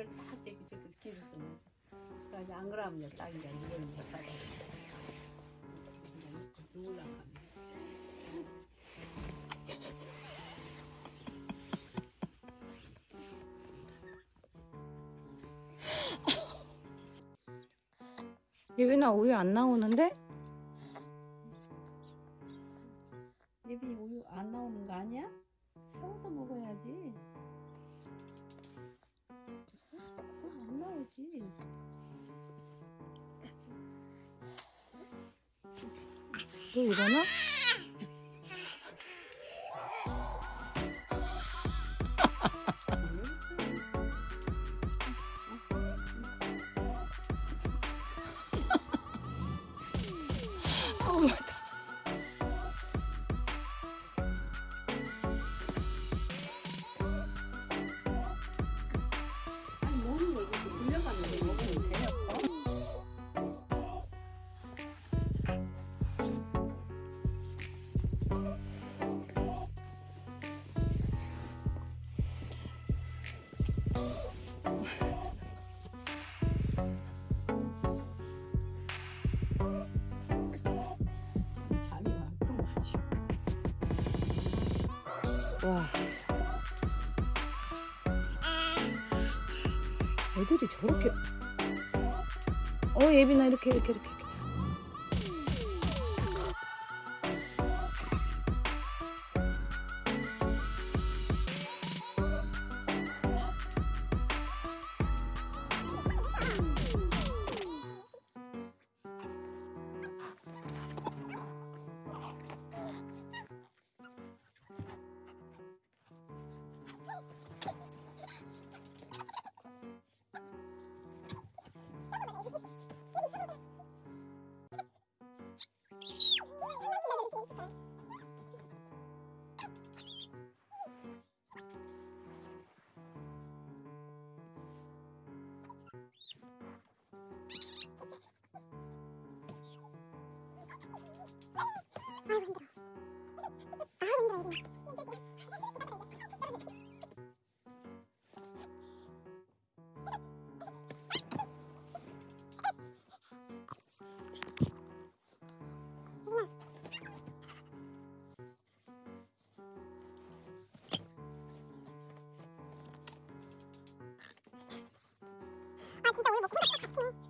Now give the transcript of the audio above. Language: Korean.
고개를 딱 저기 저기 길을 쓰는 그래서 안 그러면 딱 이제 이걸 이제 따라 누구랑 예빈아 우유 안 나오는데? 예빈이 우유 안 나오는 거 아니야? 세워서 먹어야지 나오지 또 일어나? 와. 애들이 저렇게. 어, 예빈아, 이렇게, 이렇게, 이렇게. 이렇게. 아 진짜 오늘 뭐 콩닥콩닥 가시키네